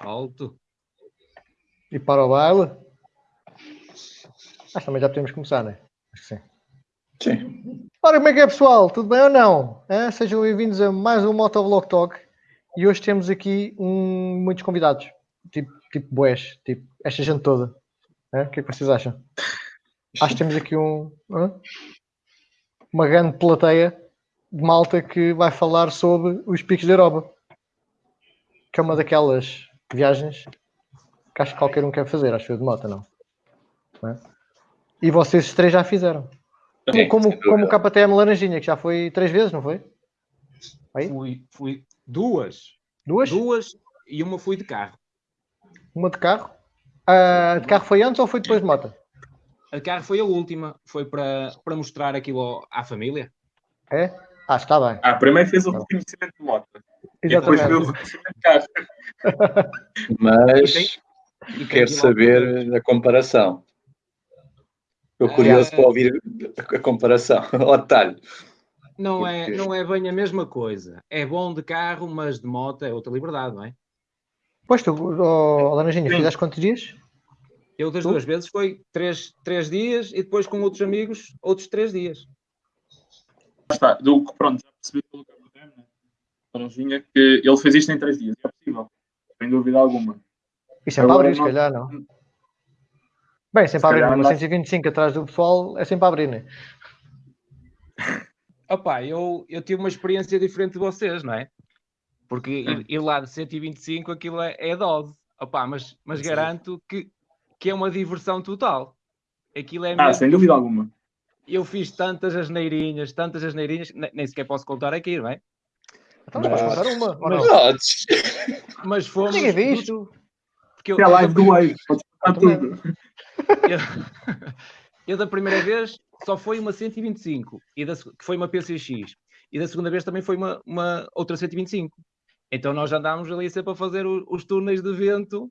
Alto. E para o baile? Acho que também já podemos começar, né? Acho que sim. Sim. Ora, como é que é, pessoal? Tudo bem ou não? É, Sejam bem-vindos a mais um Motovlog Talk. E hoje temos aqui um, muitos convidados. Tipo, tipo boés. Tipo, esta gente toda. É? O que é que vocês acham? Acho que temos aqui um... hã? Uma grande plateia de malta que vai falar sobre os picos da Europa. Que é uma daquelas viagens que acho que qualquer um quer fazer. Acho que de moto, não? Não é? E vocês três já fizeram. Sim, como, como, o KTM Laranjinha, que já foi três vezes, não foi? Aí? Fui, fui duas. Duas? Duas e uma fui de carro. Uma de carro? Ah, de carro foi antes ou foi depois de moto? A carro foi a última. Foi para, para mostrar aquilo à família. É? Ah, está bem. Ah, primeiro fez o reconhecimento de moto. E o Exatamente. reconhecimento de carro. Mas quero saber a comparação. Estou curioso Ah. para ouvir a comparação, ao detalhe. Não é, não é bem a mesma coisa. É bom de carro, mas de moto é outra liberdade, não é? Pois tu, oh, Laranjinha, fizeste quantos dias? Eu das Tu? duas vezes foi três, três dias e depois com outros amigos outros três dias. Lá está. Do, que, pronto, já percebi pelo né? Laranjinha, que ele fez isto em três dias. É possível. Sem dúvida alguma. Isso é para abrir, se não- calhar, não. Bem, sempre Se a abrir. não- 125 atrás do pessoal é sempre a abrir, né? Opa, eu, eu tive uma experiência diferente de vocês, não é? Porque ir, ir lá de 125 aquilo é, é dose. Opa, mas, mas Sim. garanto que, que é uma diversão total. Aquilo é Ah, mesmo- sem dúvida alguma. Eu fiz tantas asneirinhas, tantas asneirinhas, ne- nem sequer posso contar aqui, não é? Então, mas contar uma. mas- não? Odds. Mas fomos. Ninguém viu isto. Porque eu, Até a live da- do Wave. Pode contar Também. tudo. eu, eu da primeira vez só foi uma 125, e da, que foi uma PCX, e da segunda vez também foi uma, uma outra 125. Então nós andámos ali sempre a fazer o- os túneis de vento,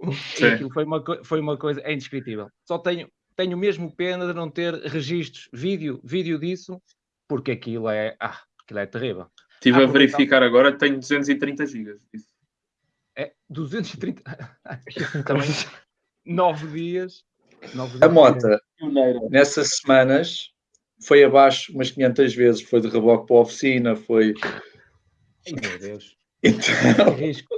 e foi uma, foi uma coisa é indescritível. Só tenho, tenho mesmo pena de não ter registros, vídeo, vídeo disso, porque aquilo é, ah, aquilo é terrível. Estive Ah, a verificar agora, tenho 230 gigas. É 230, também nove dias. Nove A dias. moto, Pioneira. nessas semanas, foi abaixo umas 500 vezes. Foi de reboque para a oficina, foi... Ai, meu Deus. Então, Que risco.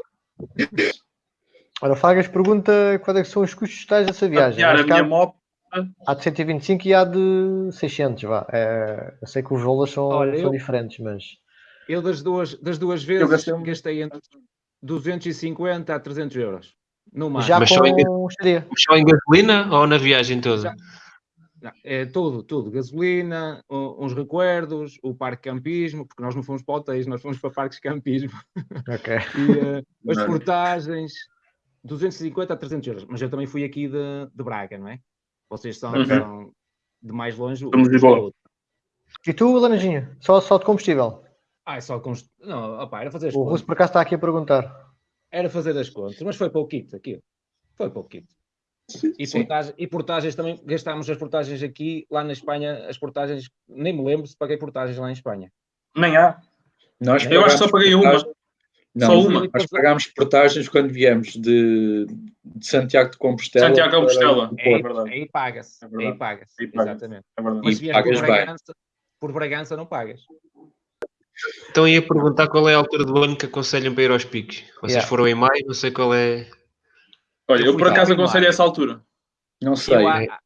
Ora, Fagas pergunta quais é que são os custos totais dessa viagem. A que minha há, moto. há de 125 e há de 600, vá. É, eu sei que os valores são, Olha, são eu- diferentes, mas... Eu das duas, das duas vezes gastei gastei, um- entre 250 a 300 euros. No máximo. Já Mas só em- com. Só em gasolina ou na viagem toda? Já. Não, é tudo, tudo. Gasolina, uns recuerdos, o parque de campismo, porque nós não fomos para hotéis, nós fomos para parques de campismo. Ok. E eh, as Não. portagens, 250 a 300 euros. Mas eu também fui aqui de, de Braga, não é? Vocês são, Uhum. são de mais longe. Somos de Lisboa. E tu, Laranjinha? Só, só de combustível? Ah, é só os- Não, opá, era fazer as O contas. Russo por acaso está aqui a perguntar. Era fazer as contas, mas foi pouquito aquilo. Foi pouquito. E, portagem- e portagens também, gastámos as portagens aqui, lá na Espanha, as portagens, nem me lembro se paguei portagens lá em Espanha. Nem há. Nós Eu acho que só paguei uma. Não, Só uma. Nós pagámos portagens quando viemos de, de Santiago de Compostela. Santiago de Compostela. o É verdade. aí paga-se, É aí paga-se, paga-se. exatamente. É verdade. Mas E se por. Bragança, por Bragança não pagas. Então ia perguntar qual é a altura do ano que aconselham para ir aos picos. Vocês Yeah. foram em maio, não sei qual é. Olha, Eu por acaso aconselho essa altura. Não sei. Eu há,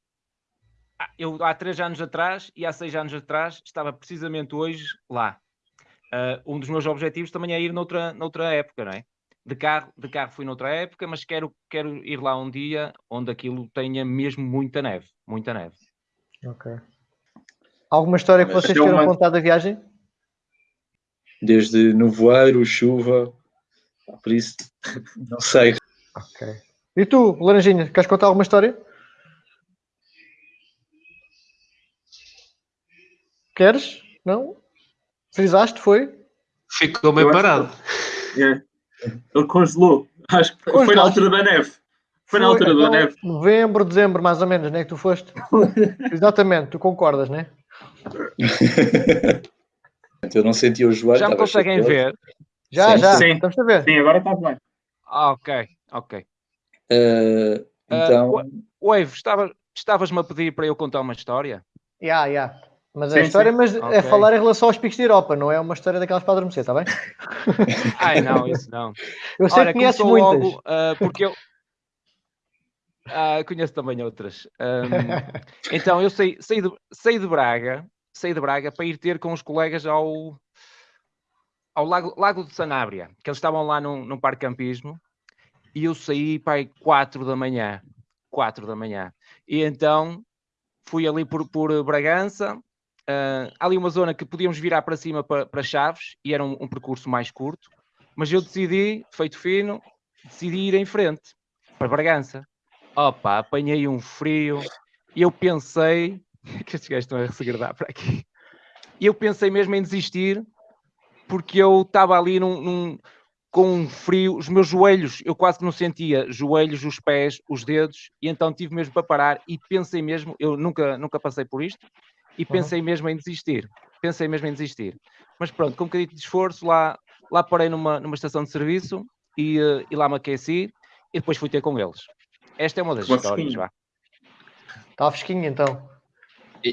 eu há três anos atrás e há seis anos atrás estava precisamente hoje lá. Ah, um dos meus objetivos também é ir noutra, noutra época, não é? De carro, de carro fui noutra época, mas quero, quero ir lá um dia onde aquilo tenha mesmo muita neve. Muita neve. Ok. Alguma história que Mas vocês queiram mando- contar da viagem? Desde nevoeiro, chuva. Por isso, não sei. Ok. E tu, Laranjinha, queres contar alguma história? Queres? Não? Frisaste, foi? Ficou meio Eu acho parado. É. Ele congelou. Acho que foi Congelou. na altura da neve. Foi na altura da neve. Novembro, dezembro, mais ou menos, né? Que tu foste. Exatamente, tu concordas, né? Eu não senti o joelho. Já me conseguem chateado. ver? Já, Sim, já, sim. estamos a ver. Sim, agora está bem. Ah, ok, ok. Eh, Ah, então, O Evo, estava, estavas-me a pedir para eu contar uma história? Ya, ya. Mas Sim, é história, sim. mas é Ok. falar em relação aos picos de Europa, não é uma história daquelas para adormecer, está bem? Ai, não, isso não. Eu sei Olha, que conheces muitas. logo, ah, porque eu... Ah, conheço também outras. Ahm, então, eu saí, saí, de, saí de Braga, saí de Braga para ir ter com os colegas ao, ao Lago, Lago de Sanabria, que eles estavam lá num, num parque campismo, e eu saí para aí 4 da manhã. 4 da manhã. E então fui ali por, por Bragança, há ali uma zona que podíamos virar para cima para, para Chaves, e era um, um percurso mais curto, mas eu decidi, feito fino, decidi ir em frente para Bragança. Opa, apanhei um frio e eu pensei que estes gajos estão a segredar para aqui. E eu pensei mesmo em desistir porque eu estava ali num, num- com um frio, os meus joelhos, eu quase que não sentia joelhos, os pés, os dedos, e então tive mesmo para parar e pensei mesmo, eu nunca, nunca passei por isto, e pensei mesmo em desistir. Pensei mesmo em desistir. Mas pronto, com um bocadinho de esforço, lá, lá parei numa, numa estação de serviço e, eh, e lá me aqueci e depois fui ter com eles. Esta é uma das histórias, vá. Está fresquinho então.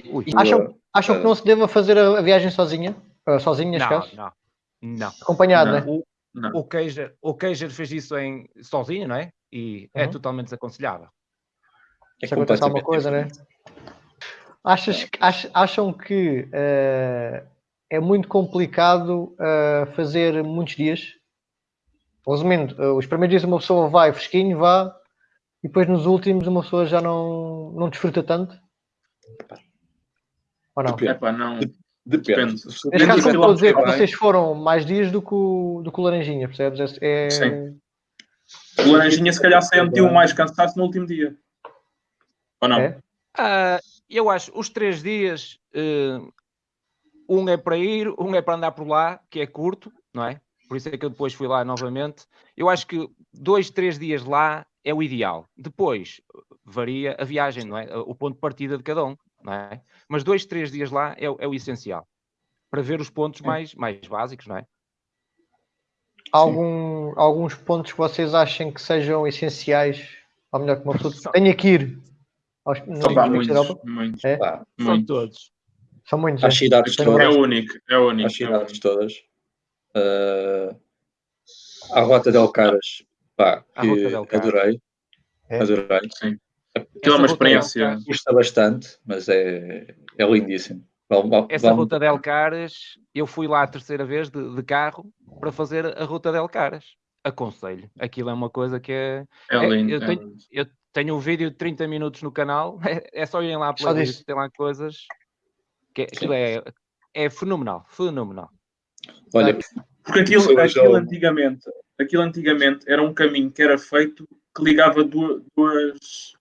Ui. Acham, acham que não se deva fazer a, a viagem sozinha? Ah, sozinho, neste Não, caso? não, não. Acompanhado, Não. né? O, Não. o, Keijer, o Keijer fez isso em, sozinho, não é? E é Uhum. totalmente desaconselhável. é Se acontecer alguma coisa, né? Achas, ach- acham que eh, é muito complicado eh, fazer muitos dias? Resumindo, eh, os primeiros dias uma pessoa vai fresquinho, vá, e depois nos últimos uma pessoa já não, não desfruta tanto? Ou não? Depende. Epá, não. Depende. Depende. Neste Depende caso, como estou a dizer, que vocês foram mais dias do que o, do que o Laranjinha, percebes? É, é- Sim. O Laranjinha se calhar sentiu mais cansaço no último dia. Ou não? É? Ah, eu acho, os três dias, eh, um é para ir, um é para andar por lá, que é curto, não é? Por isso é que eu depois fui lá novamente. Eu acho que dois, três dias lá é o ideal. Depois varia a viagem, não é? O ponto de partida de cada um, é? Mas dois, três dias lá é, o- é o essencial. Para ver os pontos mais, mais básicos, não é? algum, alguns pontos que vocês achem que sejam essenciais, ou melhor, que uma pessoa São- tenha que ir aos, Picos da muitos, Europa? muitos, É? Pá, São muitos. todos. São muitos. Às é? cidades todas. É único, é único. às é cidades único. todas. Uh, a Rota del Caras, pá, A que Rota del Caras. adorei. É. Adorei. Sim. Aquilo é uma experiência. Custa bastante, mas é, é lindíssimo. Vale- vale- Essa ruta del Caras, eu fui lá a terceira vez de, de carro para fazer a ruta del Caras. Aconselho. Aquilo é uma coisa que é. É É, lindo. eu é tenho-. Eu tenho um vídeo de 30 minutos no canal, é, só irem lá a Só playlist, disso. tem lá coisas. Que aquilo é, é fenomenal, fenomenal. Olha, Porque aquilo, aquilo antigamente, aquilo antigamente era um caminho que era feito que ligava duas, duas,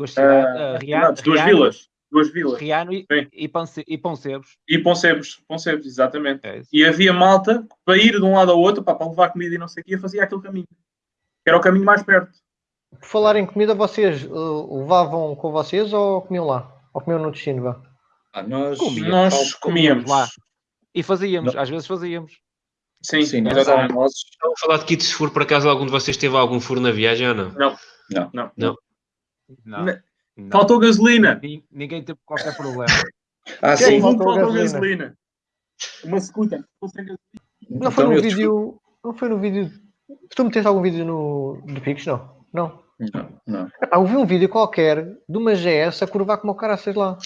Duas ah, cidades, ah, Ria- cidades, duas Riano- vilas. Duas vilas. Riano e, Sim. e, Ponce- e Poncebos. E Poncebos, Poncebos, exatamente. É. E havia malta para ir de um lado ao outro, pá, para levar comida e não sei o quê, fazia aquele caminho. Que era o caminho mais perto. Por falar em comida, vocês uh, levavam com vocês ou comiam lá? Ou comiam no destino? Vá? ah, nós, Comia. Nós comíamos lá. E fazíamos, às vezes fazíamos. Sim, sim, nós exatamente. almoços, a falar de kits, se for por acaso algum de vocês teve algum furo na viagem ou não? Não, Não. não. Não. Não. Faltou gasolina. Nin- Ninguém teve qualquer problema. Ah, Sim. sim. Não faltou faltou gasolina. gasolina. Uma scooter. Não foi Então, no vídeo. Não foi no vídeo. Tu meteste algum vídeo no do Pix? Não. Não. Não, não. Eu vi um vídeo qualquer de uma GS a curvar como o cara, sei lá.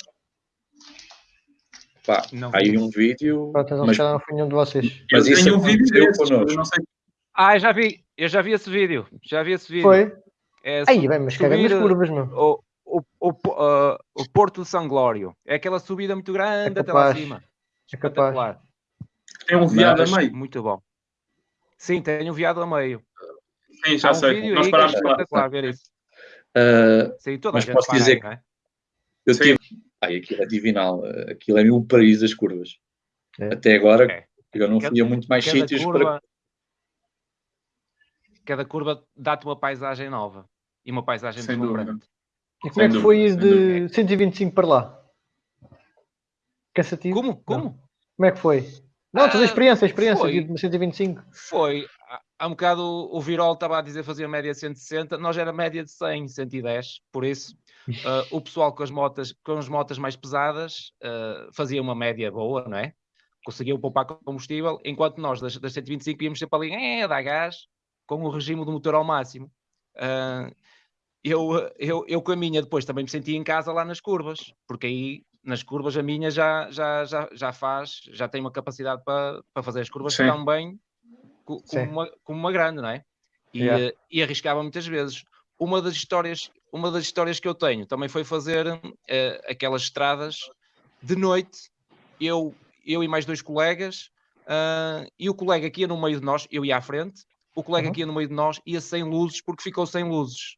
Pá, Não aí um vídeo, Pronto, então, mas não foi nenhum de vocês. Mas eu isso tenho um vídeo connosco. sei. Ah, eu já vi, eu já vi esse vídeo. Já vi esse vídeo. Foi? É Aí, bem, mas caga nas subir, curvas, meu. o, o, o, ah, o Porto de São Glório. É aquela subida muito grande É até lá acima. É capaz. Tem um viado Mas- a meio. Muito bom. Sim, tem um viado a meio. Sim, Há já um sei. Nós que é parámos lá. ver isso. ah, Sim, toda Mas a gente posso para dizer aí, não é? eu tive. Ai, aquilo é divinal. Aquilo é o paraíso das curvas. É. Até agora É. eu não Cada- fui a muito mais sítios curva, para. cada curva dá-te uma paisagem nova. E uma paisagem Sem deslumbrante. dúvida. E como é que Sem foi ir sem de 125 para lá? Cansativo? Como? Como? Como é que foi? Não, toda a Ah, experiência, a experiência foi. de 125. Foi. há um bocado o Virol estava a dizer que fazia média de 160, nós era média de 100, 110, por isso ah, o pessoal com as motas, com as motas mais pesadas ah, fazia uma média boa, não é? Conseguiam poupar combustível, enquanto nós das, das 125 íamos sempre ali, é, dá gás, com o regime do motor ao máximo. Ah, eu, eu, eu com a minha depois também me senti em casa lá nas curvas, porque aí nas curvas a minha já, já, já, já faz, já tem uma capacidade para, para fazer as curvas Sim. tão bem co- como uma, como uma grande, não é? E, Yeah. e arriscava muitas vezes. Uma das histórias, uma das histórias que eu tenho também foi fazer eh, aquelas estradas de noite, eu, eu e mais dois colegas, ah, e o colega que ia no meio de nós, eu ia à frente, o colega Uhum. que ia no meio de nós ia sem luzes porque ficou sem luzes.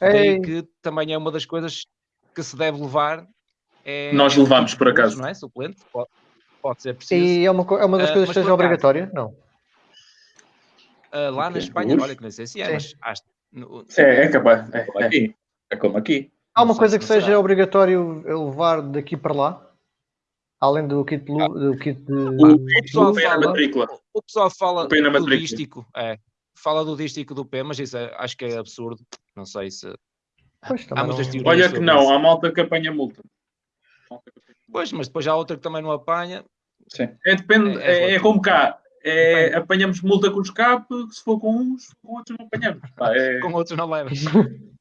Daí que também é uma das coisas que se deve levar. É, Nós é levamos, por acaso. Não é? Suplente, pode, pode ser preciso. e é uma, é uma das Ah, coisas mas que seja acaso- obrigatória? Não. Ah, lá na Espanha, olha que não sei se é, mas acho, no- É, é capaz. É, Como é. aqui. É como aqui. Há uma coisa que seja será. obrigatório levar daqui para lá? Além do kit, de lu- do kit de. O, o pessoal o pé na fala- matrícula. o pessoal fala do dístico, é, fala do dístico do P, mas isso é- acho que é absurdo. Não sei se. Pois, Há muitas não- Olha que não, isso. há malta que apanha multa. Malta que apanha multa. Pois, mas depois há outra que também não apanha. Sim. É, depende, É- é é, é como cá. É, apanhamos multa com o escape, se for com uns, com outros não apanhamos. Pá, é- Com outros não levas.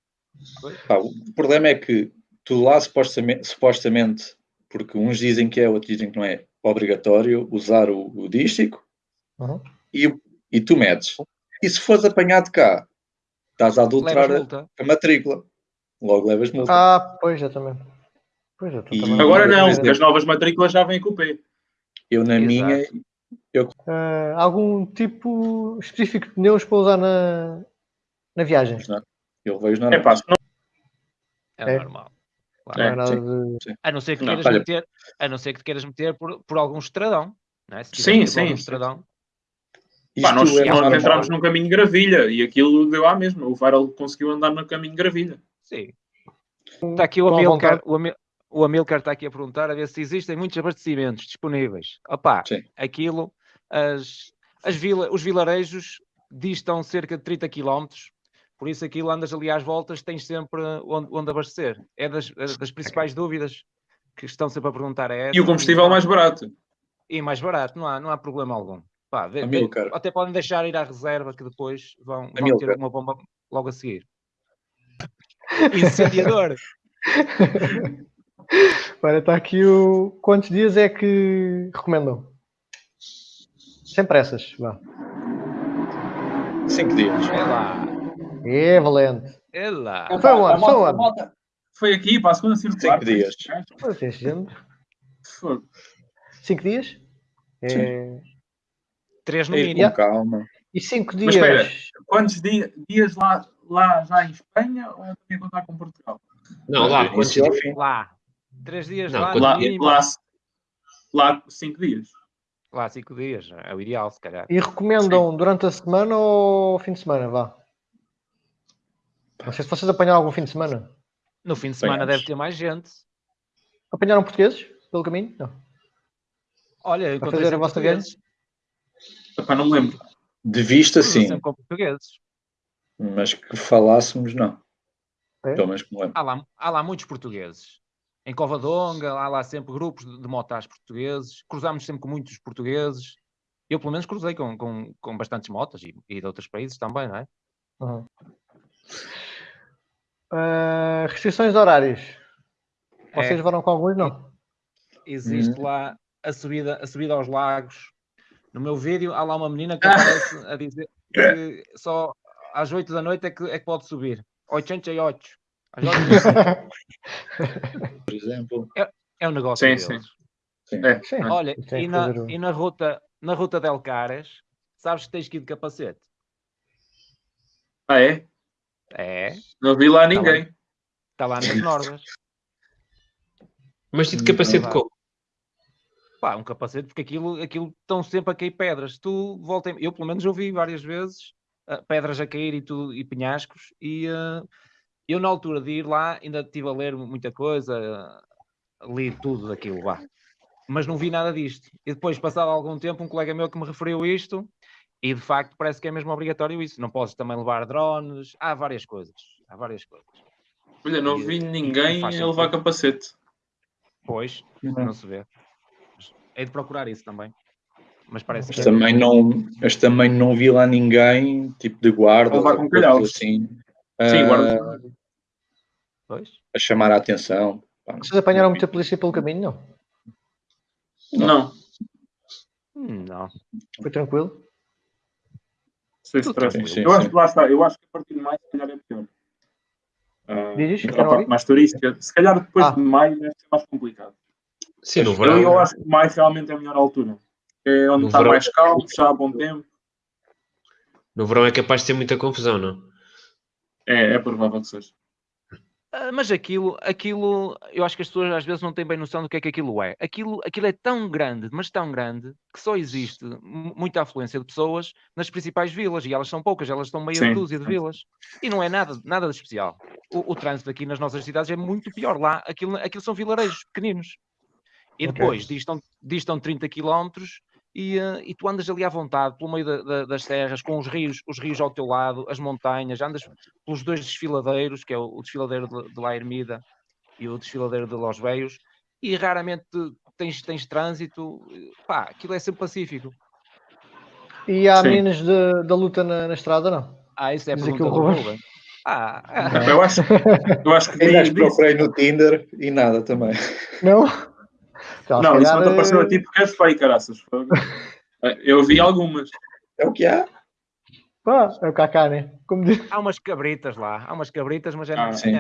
Pá, o problema é que tu lá supostamente, supostamente, porque uns dizem que é, outros dizem que não é obrigatório usar o, o dístico Uhum. e, e tu medes. E se fores apanhado cá, estás a adulterar a, a matrícula. Logo levas multa. Ah, pois, exatamente. Pois, eu E- também Agora não não, as novas matrículas já vêm com o P. Eu na Exato. minha, Ah, algum tipo específico de pneus para usar na, na viagem? eu vejo na É pá, não, É, É. normal. Não Claro. é É, nada sim. de. A não ser que Não, queiras olha- meter, a não ser que te queiras meter por, por algum estradão. Não é? Se Sim, sim, sim. estradão. Pá, nós, é nós entramos num caminho de gravilha e aquilo deu à mesma. O Viral conseguiu andar no caminho de gravilha. Sim. Está aqui o Com Amilcar, o, Amil, o Amilcar está aqui a perguntar a ver se existem muitos abastecimentos disponíveis. Opá, Sim. aquilo, as, as vila, os vilarejos distam cerca de 30 km, por isso aquilo andas ali às voltas, tens sempre onde, onde abastecer. É das, é das principais dúvidas que estão sempre a perguntar. É E o combustível mais barato. e mais barato, não há, não há problema algum. Pá, vê- vê- até podem deixar ir à reserva que depois vão, vão ter uma bomba logo a seguir. Incendiador! Olha, está aqui o. Quantos dias é que recomendam? Sem pressas, vá. Cinco dias. É lá, É valente. é lá. Foi onde? Foi onde? Foi aqui para a segunda circular. Cinco dias. Gente. Fogo. Cinco dias? É... Três no mínimo. com calma. E cinco Mas dias. espera. Quantos di- dias lá, lá já em Espanha ou também contar com Portugal? Não, lá, Do quantos dias? fim. Lá. Três dias Não, lá, Lá, lá, lá cinco dias. Lá cinco dias. É o ideal, se calhar. E recomendam durante a semana ou fim de semana? Vá. Não sei se vocês apanharam algum fim de semana. No fim de semana Apanhamos. deve ter mais gente. Apanharam portugueses pelo caminho? Não. Olha, encontrei fazer a vossa portugueses. Epá, não me lembro. De vista, sim. sempre com portugueses. Mas que falássemos, não. É? Pelo menos que me lembro. Há lá, há lá muitos portugueses. Em Covadonga, há lá sempre grupos de, de motas portugueses. Cruzámos sempre com muitos portugueses. Eu, pelo menos, cruzei com, com, com bastantes motas e, e de outros países também, não é? Uhum. Ah, restrições de horários. Vocês É. foram com alguns? Não. existe Hum. lá a subida, a subida aos lagos. No meu vídeo há lá uma menina que aparece a dizer que só às 8 da noite é que, é que pode subir. 88. Às 8 Por exemplo. é um negócio Sim, deles. sim. É, Sim. é. Olha, e na, e na ruta, na ruta del Caras, sabes que tens que ir de capacete? Ah, é? É, Não vi lá ninguém. está lá nas normas. Mas de capacete Não dá. como? Pá, um capacete, porque aquilo, aquilo estão sempre a cair pedras. Tu voltem, eu pelo menos ouvi várias vezes ah, pedras a cair e tudo, e penhascos, e ah, eu na altura de ir lá ainda estive a ler muita coisa, ah, li tudo daquilo lá, mas não vi nada disto. E depois, passado algum tempo, um colega meu que me referiu isto, E de facto parece que é mesmo obrigatório isso. Não podes também levar drones, há várias coisas. Há várias coisas. Olha, não vi ninguém faz a levar capacete. Pois, não se vê. É de procurar isso também. Mas parece Mas que também não, mas também não vi lá ninguém, tipo de guarda, Ou com calhaus. assim, Sim, a- guarda. Pois. a chamar a atenção. Vocês apanharam muita polícia pelo caminho? Não. Não, Não. Foi tranquilo? stress. tranquilo. Sim, Eu acho que lá está. Eu acho que a partir de maio, se calhar, é pior. Ah, Diz, aquela não parte mais turística. Se calhar depois Ah. de maio deve ser mais complicado. Sim, no Eu, verão. eu acho que maio realmente é a melhor altura. É onde No está verão- mais calmo, já há bom tempo. No verão é capaz de ter muita confusão, não? É, é provável que seja. Ah, Mas aquilo, aquilo, eu acho que as pessoas às vezes não têm bem noção do que é que aquilo é. Aquilo, aquilo é tão grande, mas tão grande, que só existe mu- muita afluência de pessoas nas principais vilas, e elas são poucas, elas estão meia Sim, dúzia de vilas. E não é nada, nada de especial. O, o trânsito aqui nas nossas cidades é muito pior. Lá, aquilo, aquilo são vilarejos pequeninos. E depois distam, distam 30 quilómetros e, eh, e tu andas ali à vontade, pelo meio da- da- das serras, com os rios, os rios ao teu lado, as montanhas, andas pelos dois desfiladeiros, que é o, o desfiladeiro de, de La Ermida e o desfiladeiro de Los Veios, e raramente tens, tens trânsito, eh, pá, aquilo é sempre pacífico. E há Sim. meninas de- da luta na, na estrada, não? Ah, isso é aqui pergunta do Ruben. Ah, Eu acho, eu acho que vi- procurei no Tinder e nada também. Não? Não, isso não te apareceu a eh, ti porque és feio, caraças. Eh, Eu vi algumas. É o que há. Pá, é o Kaká, né? Como diz. há umas cabritas lá, há umas cabritas, mas é Ah, sim.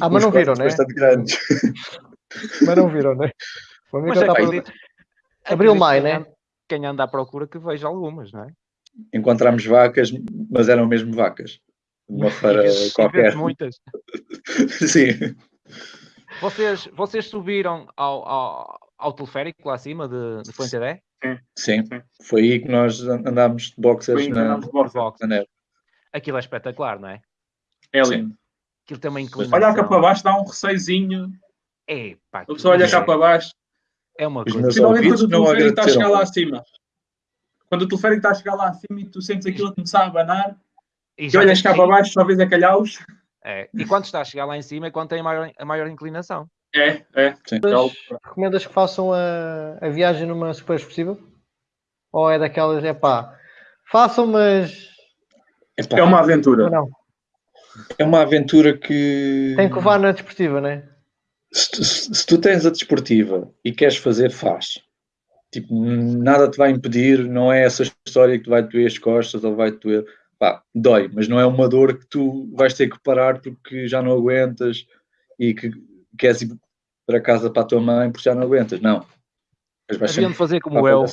Ah, mas não viram, né? Bastante grandes. Mas não viram, né? Mas a acredito. Abril, maio, né? Quem anda à procura que veja algumas, não é? Encontramos vacas, mas eram mesmo vacas. Uma feira qualquer. muitas. Sim. Vocês, vocês subiram ao, ao, ao teleférico lá acima de, de Fuente Dé? Sim. Sim. Foi aí que nós andámos de boxers Foi na, de Borja. Box. na neve. Aquilo é espetacular, não é? É Sim. lindo. Aquilo tem uma inclinação. Olhar cá para baixo dá um receiozinho. É, pá, A pessoa olha cá para baixo. é uma Os coisa. quando o teleférico está a chegar lá acima. Quando o teleférico está a chegar lá acima e tu sentes aquilo a começar a abanar E e olhas cá para baixo só vês a calhaus. É. E quando está a chegar lá em cima é quando tem a maior, a maior inclinação. É, é. Sim. É Recomendas que façam a, a viagem numa super expressiva? Ou é daquelas, é pá, façam, mas Epá, É uma aventura. não, é uma aventura que. tem que levar na desportiva, né? Se tu, se- se tu tens a desportiva e queres fazer, faz. Tipo, nada te vai impedir, não é essa história que te vai doer as costas ou vai te doer. Pá, dói, mas não é uma dor que tu vais ter que parar porque já não aguentas e que queres ir para casa para a tua mãe porque já não aguentas. Não. Mas vais Haviam de sempre fazer como eu.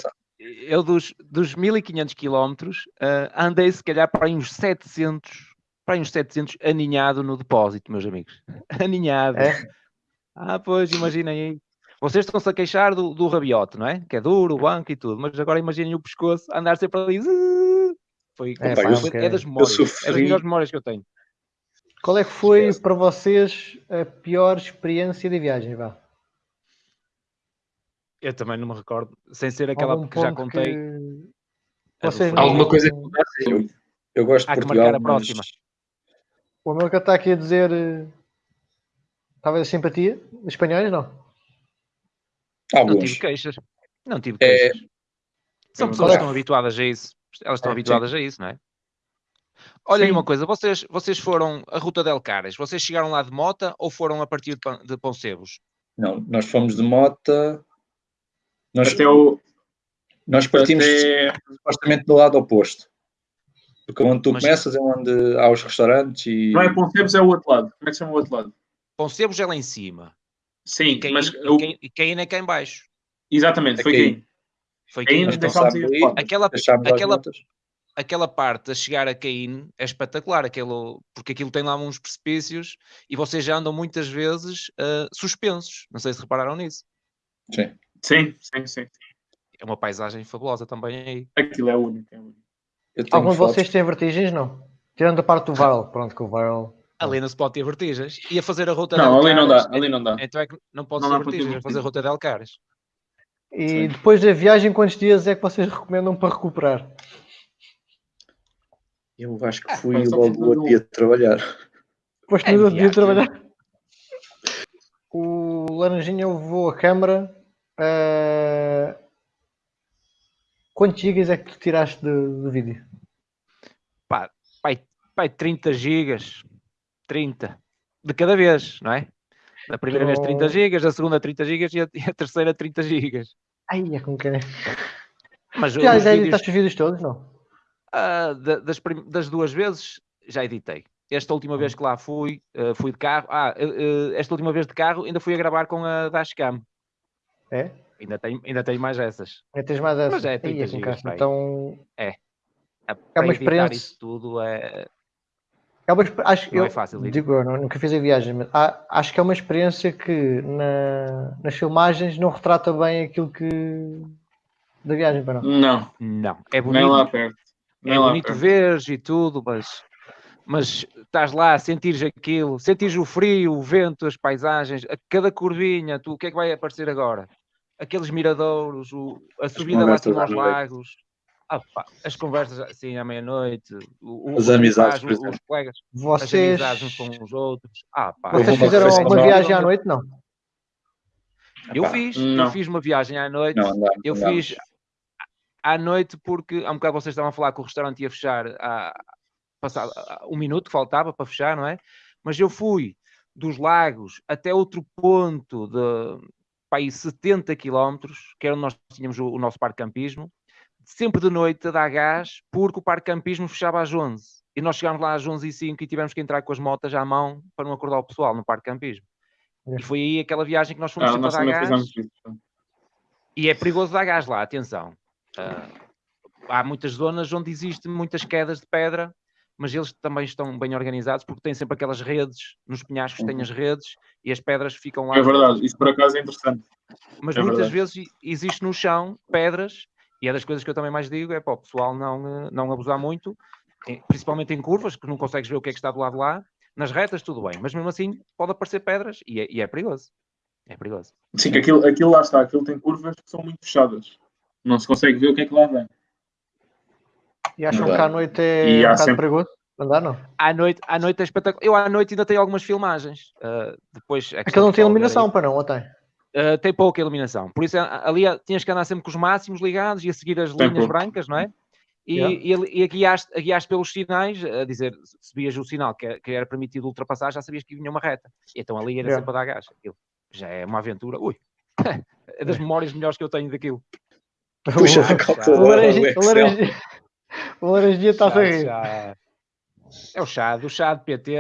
Eu dos, dos 1500 quilómetros ah, andei se calhar para aí uns 700, para uns 700 aninhado no depósito, meus amigos. Aninhado. É? Ah, pois, imaginem aí. Vocês estão-se a queixar do, do rabiote, não é? Que é duro, o banco e tudo, mas agora imaginem o pescoço andar sempre ali. zzz. Foi, É, foi- pá, eu- foi- é das memórias. É das melhores memórias que eu tenho. Qual é que foi Esquece. para vocês a pior experiência de viagem? Vá? Eu também não me recordo, sem ser aquela Algum que já contei. que a do vocês não- Alguma coisa que mudasse? Eu gosto de Há que Portugal, marcar a mas próxima. O América está aqui a dizer eh, talvez a simpatia espanhóis, não? Não alguns. tive queixas. Não tive É- queixas. São Qual pessoas que é? estão habituadas a isso. Elas estão É, habituadas a isso, não é? Olha aí Sim. uma coisa, vocês, vocês foram a Ruta del Caras, vocês chegaram lá de mota ou foram a partir de, de Poncebos? Não, nós fomos de mota. Nós, Até o. nós partimos Até... supostamente do lado oposto. Porque onde tu Mas- começas é onde há os restaurantes e. Não é Poncebos, é o outro lado. Como é que chama o outro lado? Poncebos é lá em cima. Sim, E Caín, mas. e o- Caín- e Caín é cá em baixo. Exatamente, foi É Caín. quem? Foi Então. Aquela, aquela, aquela parte a chegar a Caín é espetacular, aquilo, porque aquilo tem lá uns precipícios e vocês já andam muitas vezes ah, suspensos. Não sei se repararam nisso. Sim. Sim, sim, sim. É uma paisagem fabulosa também aí. Aquilo é único. É único. Algum de vocês tem vertigens? Não. Tirando a parte do Viral. Pronto, que o Viral. Ali não se pode ter vertigens. E a fazer a ruta Não, del ali não dá. Caras, Ali não dá. Então é que não pode Não ser vertigens, é fazer a ruta del Caras. E Sim. depois da viagem, quantos dias é que vocês recomendam para recuperar? Eu acho que Ah, fui só logo um. dia de trabalhar. Foste É no outro dia viagem. trabalhar. O Laranjinha levou a câmara. eh, Quantos gigas é que tu tiraste de, de vídeo? Pá, pai, pai, 30 gigas. 30. De cada vez, não é? Da primeira vez 30 Então- gigas, da segunda 30 gigas e a, e a terceira 30 gigas. Ai, é como que é. Mas Já, já vídeos, editaste os vídeos todos, não? ah, da- das, das duas vezes já editei. Esta última vez que lá fui, ah, fui de carro. Ah, eh, esta última vez de carro ainda fui a gravar com a Dashcam. É? Ainda tenho, ainda tenho mais essas. É, tens mais essa. Mas é Ai, 30 com gigas, caraças. pá, aí. Então, Ah, para uma experiência. isso tudo é, é uma, acho não eu é fácil. digo, eu não- nunca fiz a viagem, mas há- acho que é uma experiência que na- nas filmagens não retrata bem aquilo que da viagem para não. Não, Não, é nem lá bonito. perto. É Nem lá bonito perto. veres e tudo, mas, mas estás lá, sentires aquilo, sentires o frio, o vento, as paisagens, a cada curvinha, tu, o que é que vai aparecer agora? Aqueles miradouros, o- a subida lá aos noite. lagos, Ah, pá, as conversas assim à meia-noite, As os amizades, os, os colegas, as Vocês, amizades uns com os outros. Ah, pá, vocês fizeram alguma viagem à noite? Não. Eu Epá, fiz, não. eu fiz uma viagem à noite. Não, andámos, Eu fiz à noite porque há um bocado vocês estavam a falar que o restaurante ia fechar a, passado a- um minuto que faltava para fechar, não é? Mas eu fui dos lagos até outro ponto de para aí 70 quilómetros, que era onde nós tínhamos o, o nosso parque campismo, sempre de noite a dar gás, porque o parque campismo fechava às 11. E nós chegámos lá às 11 e 05 e tivemos que entrar com as motas à mão para não acordar o pessoal no parque campismo. É. E foi aí aquela viagem que nós fomos Ah, sempre nós a dar gás. E é perigoso dar gás lá, atenção. Ah, há muitas zonas onde existem muitas quedas de pedra, mas eles também estão bem organizados porque têm sempre aquelas redes, nos penhascos têm as redes e as pedras ficam lá. É verdade, isso por acaso é interessante. Mas é muitas verdade. vezes existe no chão pedras, e é das coisas que eu também mais digo, é para o pessoal não, eh, não abusar muito, principalmente em curvas, que não consegues ver o que é que está do lado de lá. Nas retas, tudo bem, mas mesmo assim pode aparecer pedras e é, e é perigoso. É perigoso. Sim, que aquilo, aquilo lá está, aquilo tem curvas que são muito fechadas. Não se consegue ver o que é que lá vem. E acham Verdade. que à noite é E um há bocado sempre- perigoso? Andar não. À noite, à noite é espetacular. Eu à noite ainda tenho algumas filmagens. ah, depois é Aquilo não tem iluminação para não, ou tem? Ah, tem pouca iluminação. Por isso ali ah, tinhas que andar sempre com os máximos ligados e a seguir as Tem linhas pouco. brancas, não é? E, Yeah. e, e a guiaste, a guiaste pelos sinais, a dizer, se vias o sinal que, era- que era permitido ultrapassar, já sabias que vinha uma reta. Então ali era Yeah. sempre a dar gás. Aquilo já é uma aventura. Ui, é das memórias melhores que eu tenho daquilo. Puxa a O laranjinha, o o o está-se a rir. É o chá, do chá de PT,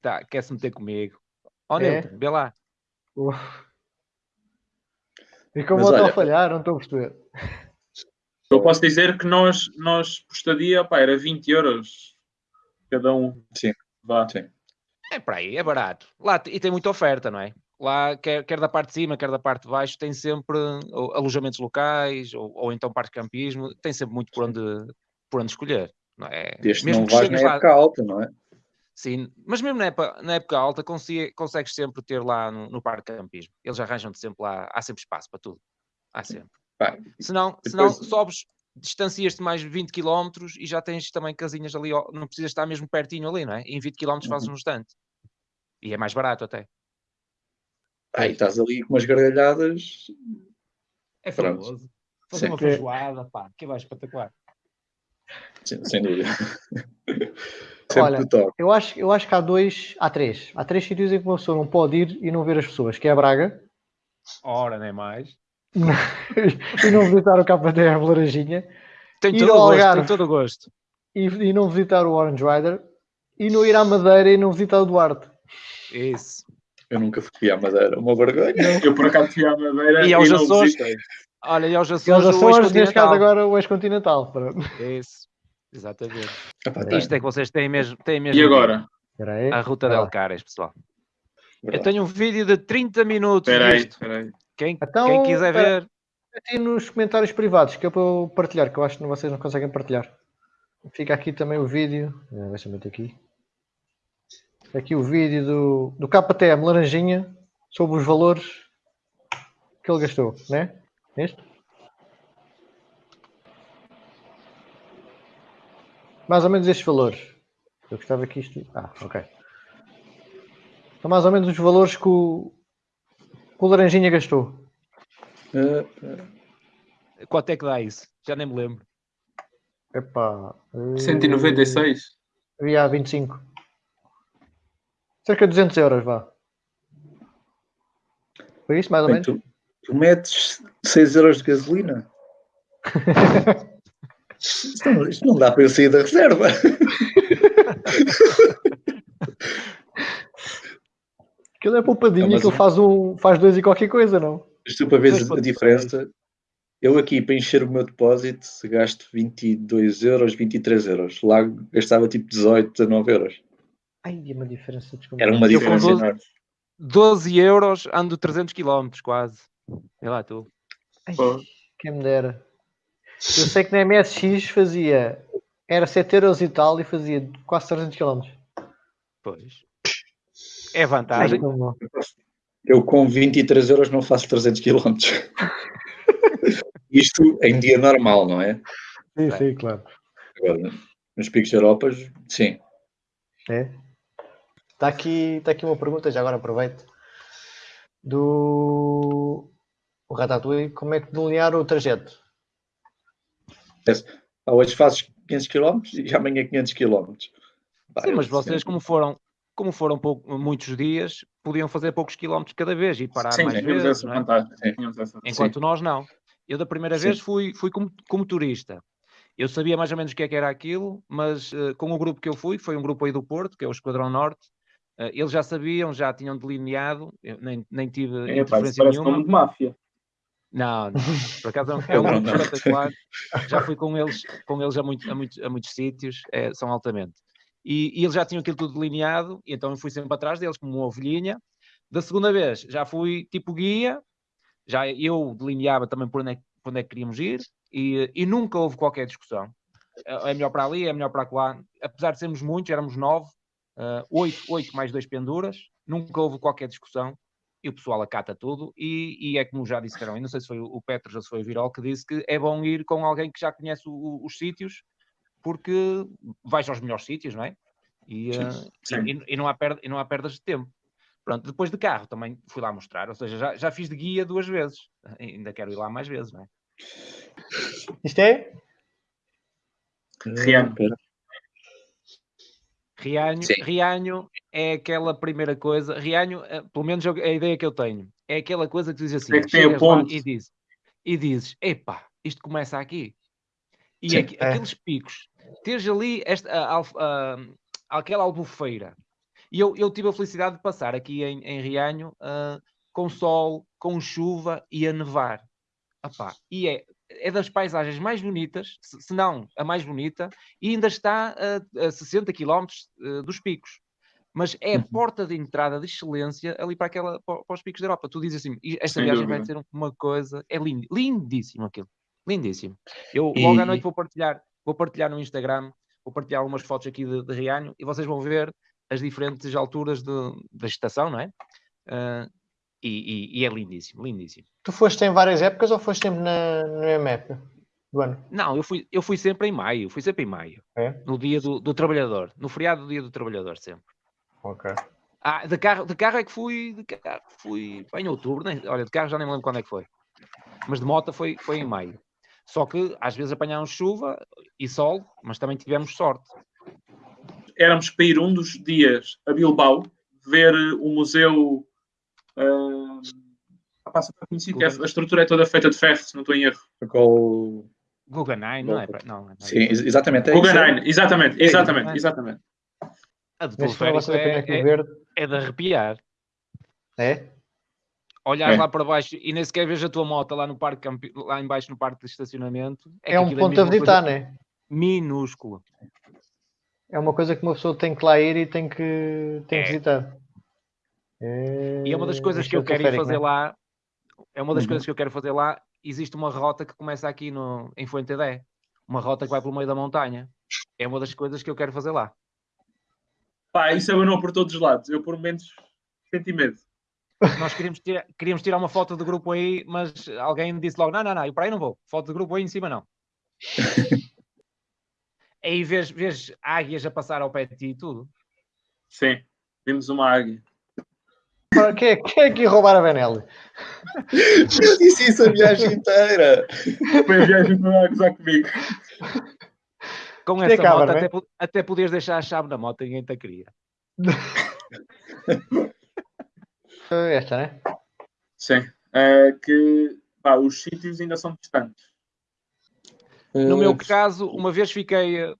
tá, quer-se meter comigo. Ó, É? Vê lá. E como estou a falhar, não estou a perceber. Eu posso dizer que nós, nós por estadia, pá, era 20 euros cada um. Sim. Vá. Sim. É para aí, é barato. Lá, e tem muita oferta, não é? Lá, quer, quer da parte de cima, quer da parte de baixo, tem sempre ou, alojamentos locais ou, ou então parque de campismo, tem sempre muito por onde, por onde escolher. Não é? Desde que Mesmo não que vais na chegues lá- época alta, não é? Sim, mas mesmo na época, na época alta consigue- consegues sempre ter lá no, no parque de campismo. Eles arranjam-te sempre lá, há sempre espaço para tudo. Há sempre. Pá, Senão, senão Depois- sobes, distancias-te mais 20 km e já tens também casinhas ali, não precisas estar mesmo pertinho ali, não é? Em 20 km fazes Uhum. um instante. E é mais barato até. Aí estás ali com umas gargalhadas. É famoso. Fazer Sim. uma feijoada, pá, que vai espetacular. Sem, sem dúvida. Sempre Olha. Eu acho, eu acho que há dois, há três. Há três sítios em que uma pessoa não pode ir e não ver as pessoas, que é a Braga Ora, nem mais. e não visitar o KTM Laranjinha Tem todo o gosto, Algarve. tem todo o gosto. e, e não visitar o Orange Rider e não ir à Madeira e não visitar o Duarte. Isso. Eu nunca fui à Madeira. Uma vergonha. Eu por acaso fui à Madeira E e, aos não Açores? visitei. Olha, e aos E aos Açores, o Açores, neste caso ex-continental. agora o ex-continental. Isso. Exatamente. Epá, tá. Isto é que vocês têm mesmo. Têm mesmo E agora? A ruta Vai del lá. Cares, pessoal. Eu Verdade. tenho um vídeo de 30 minutos Espera aí, aí. Quem, Então, quem quiser espera. ver, Aqui nos comentários privados, que é para eu partilhar, que eu acho que vocês não conseguem partilhar. Fica aqui também o vídeo. eh, Deixa-me meter aqui. Aqui o vídeo do, do KTM Laranjinha sobre os valores que ele gastou, né? Este? Mais ou menos estes valores. Eu gostava que isto. Ah, ok. São mais ou menos os valores que o, que o Laranjinha gastou. Eh, Quanto é que dá isso? Já nem me lembro. Epá. eh, 196. Havia 25. Cerca de 200 euros, vá. Foi isso, mais ou bem, menos? tu, tu metes 6 euros de gasolina? Isto não, isto não dá para eu sair da reserva. Aquilo é poupadinho, Não, aquilo o- faz, um, faz dois e qualquer coisa, não? Isto para ver a diferença. Eu aqui, para encher o meu depósito, gasto 22 euros, 23 euros. Lá gastava tipo 18, 19 euros. Ai, é uma diferença Era uma diferença 12 enorme. 12 euros, ando 300 km quase. Sei lá tu. Ai, quem me dera. Eu sei que na MSX fazia. Era 7 euros e tal e fazia quase 300 km. Pois. É vantagem. Eu com 23 euros não faço 300 km. Isto em dia normal, não é? Sim, sim, claro. Agora, nos picos de Europa, sim. É. Está aqui, tá aqui uma pergunta, já agora aproveito. Do o Ratatouille, como é que delinear o trajeto? Ah, Hoje fazes 500 km e amanhã 500 km. Pá, Sim, mas vocês, sempre- como foram, como foram pouco- muitos dias, podiam fazer poucos quilómetros cada vez e parar Sim, mais vezes. essa não é? vantagem. Sim. Enquanto nós não. Eu da primeira Sim. vez fui, fui como, como turista. Eu sabia mais ou menos o que é que era aquilo, mas eh, com o grupo que eu fui, que foi um grupo aí do Porto, que é o Esquadrão Norte, eh, eles já sabiam, já tinham delineado, eu nem, nem tive É, pá, interferência parece nenhuma. nome de máfia. Não, não. Por acaso é um, é grupo espetacular. Já fui com eles, com eles a, muito- a muitos- a muitos sítios, é, são altamente. E, e eles já tinham aquilo tudo delineado, e então eu fui sempre atrás deles, como uma ovelhinha. Da segunda vez já fui tipo guia, já eu delineava também por onde é, que- por onde é que queríamos ir, e, e nunca houve qualquer discussão. É é melhor para ali, é melhor para lá. Apesar de sermos muitos, éramos nove, ah, oito, oito mais dois penduras, nunca houve qualquer discussão e o pessoal acata tudo. E, e é como já disseram, e não sei se foi o o Petros ou se foi o Virol que disse que é bom ir com alguém que já conhece o- o- os sítios, porque vais aos melhores sítios, não é? E, ah, sim. e- e- e não há perda, e não há perdas de tempo. Pronto, depois de carro também fui lá mostrar, ou seja, já, já fiz de guia duas vezes, ainda quero ir lá mais vezes, não é? Isto é? Rihanna. Rianho, Sim. Rianho é aquela primeira coisa. Rianho, eh, pelo menos a ideia que eu tenho, é aquela coisa que tu dizes assim: É que tem a ponte. e dizes, e dizes, epá, isto começa aqui. E Sim, aqui- é. aqueles picos, teres ali esta, a- alf- a- aquela albufeira. E eu, eu tive a felicidade de passar aqui em, em Rianho ah, com sol, com chuva e a nevar. Epá, e é, é das paisagens mais bonitas, se, não a mais bonita, e ainda está a, a 60 km dos picos. Mas é a Uhum. porta de entrada de excelência ali para, aquela, para, os picos da Europa. Tu dizes assim, "E esta Sem viagem vai dúvida. ser uma coisa, é lindo, lindíssimo aquilo, lindíssimo. Eu E- logo à noite vou partilhar, vou partilhar no Instagram, vou partilhar algumas fotos aqui de, de Rianho e vocês vão ver as diferentes alturas de- da estação, não é? Ah, e, e- e é lindíssimo, lindíssimo. Tu foste em várias épocas ou foste sempre na, na mesma época do ano? Não, eu fui, eu fui sempre em maio, fui sempre em maio. É? No dia do, do trabalhador, no feriado do dia do trabalhador, sempre. Ok. Ah, de carro, de carro é que fui, de carro fui em outubro, nem, olha, de carro já nem me lembro quando é que foi. Mas de moto foi, foi em maio. Só que às vezes apanhámos chuva e sol, mas também tivemos sorte. Éramos para ir um dos dias a Bilbao ver o museu. Uh, passa para conhecido, que é- a estrutura é toda feita de ferro, se não estou em erro. Qual- Guggenheim, não é? Não, não é Sim, ex- exatamente. é. Guggenheim, exatamente, É, exatamente, exatamente. A do teleférico é, aqui é, verde. é de arrepiar. É? Olhares É. lá para baixo e nem sequer vês a tua moto lá, no parque, lá em baixo no parque de estacionamento. É, que um ponto a mesmo uma visitar, coisa né? Minúsculo. É uma coisa que uma pessoa tem que lá ir e tem que, tem que É. visitar. E é uma das coisas que eu quero ir fazer lá. É uma das Uhum. coisas que eu quero fazer lá. Existe uma rota que começa aqui no, em Fuentedé. Uma rota que vai pelo meio da montanha. É uma das coisas que eu quero fazer lá. Pá, isso eu não por todos os lados. Eu, por menos, senti medo. Nós queríamos, ter- queríamos tirar uma foto do grupo aí, mas alguém disse logo: não, não, não, eu para aí não vou. Foto do grupo aí em cima não. Aí vês, vês águias a passar ao pé de ti e tudo. Sim, vimos uma águia. Ora, Quem é, quem é que ia roubar a Benelli? Eu disse isso a viagem inteira. Foi a viagem para gozar comigo. Com é essa cabra, moto, é? até, até podias deixar a chave na moto, ninguém te a queria. Esta, né? Sim. É que pá, os sítios ainda são distantes. No Eh, meu caso, uma vez fiquei eh,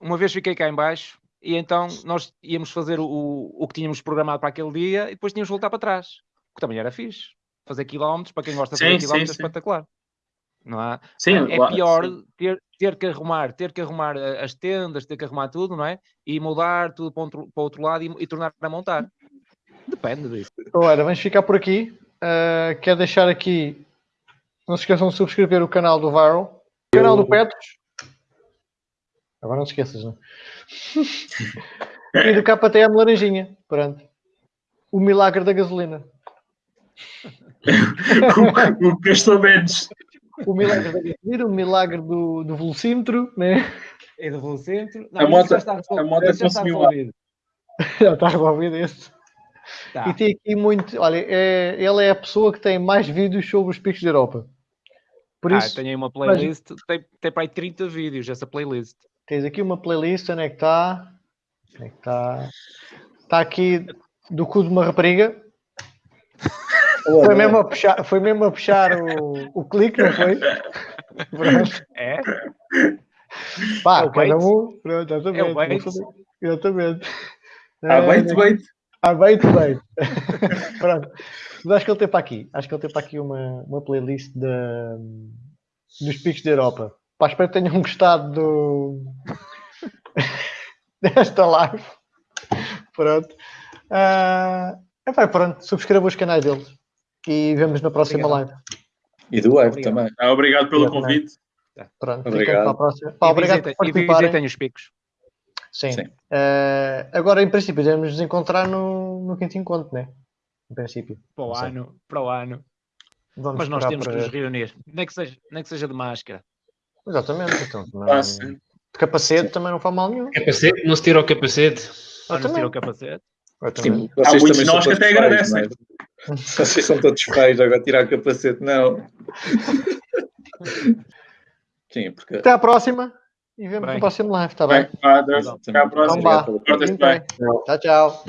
uma vez fiquei cá em baixo e então nós íamos fazer o, o que tínhamos programado para aquele dia e depois tínhamos de voltar para trás. O que também era fixe. Fazer quilómetros, para quem gosta de fazer sim, quilómetros, é sim. espetacular. Não é? Sim, é lá- pior sim. ter, ter que arrumar, ter que arrumar eh, as tendas, ter que arrumar tudo, não é? E mudar tudo para o outro, para outro lado e, e tornar a montar. Depende disso. Ora, vamos ficar por aqui. Uh, quero deixar aqui. Não se esqueçam de subscrever o canal do Viral, o canal do Petros. Agora não te esqueças, não? e do KTM Laranjinha. Pronto. O milagre da gasolina. o, o que gastou menos. O milagre da gasolina, o milagre do, do velocímetro, né? É do centro. A moto- já está a moto já está resolvido. Já está resolvido esse. Tá. E tem aqui muito. Olha, é, ele é a pessoa que tem mais vídeos sobre os picos da Europa. Por Ah, isso, tenho aí uma playlist, tem, tem para aí 30 vídeos essa playlist. Tens aqui uma playlist. Onde é que está? Onde é que está? Está aqui do cu de uma rapariga. Foi mesmo a puxar, foi mesmo a puxar o, o clique, não foi? É? Pá, É o cada bait. um. Pronto, exatamente. É bait. vou fazer- Exatamente. Ah, Eh, bait, bait. Bem, bem. Pronto. Mas acho que ele tem para aqui. Acho que ele tem para aqui uma, uma playlist da- dos picos da Europa. Pá, espero que tenham gostado do... desta live. Pronto. Ah, epá, pronto. Subscrevam os canais deles. E vemos na próxima Obrigado. live. E do web Obrigado. também. Ah, obrigado pelo Obrigado, convite. Pronto. Obrigado. para a próxima. Pá, E obrigado visitem- por e participarem. visitem os picos. Sim. Sim. Ah, agora, em princípio, devemos nos encontrar no, no quinto encontro, né? Em princípio. Para o ano, para o ano. Vamos Mas nós temos para- que nos reunir. Nem que seja, nem que seja de máscara. Exatamente. Então, também- Ah, sim. De capacete também não faz mal nenhum. Capacete, não se tira o capacete. Ou não se tira o capacete. Exatamente. Vocês Há muitos também são nós que até agradecem. não é? Vocês são todos feios, agora tirar o capacete, não. Sim, porque. Até à próxima e vemos Bem. no próximo live, está bem? Bem. Até à próxima. Então. Tchau, tchau.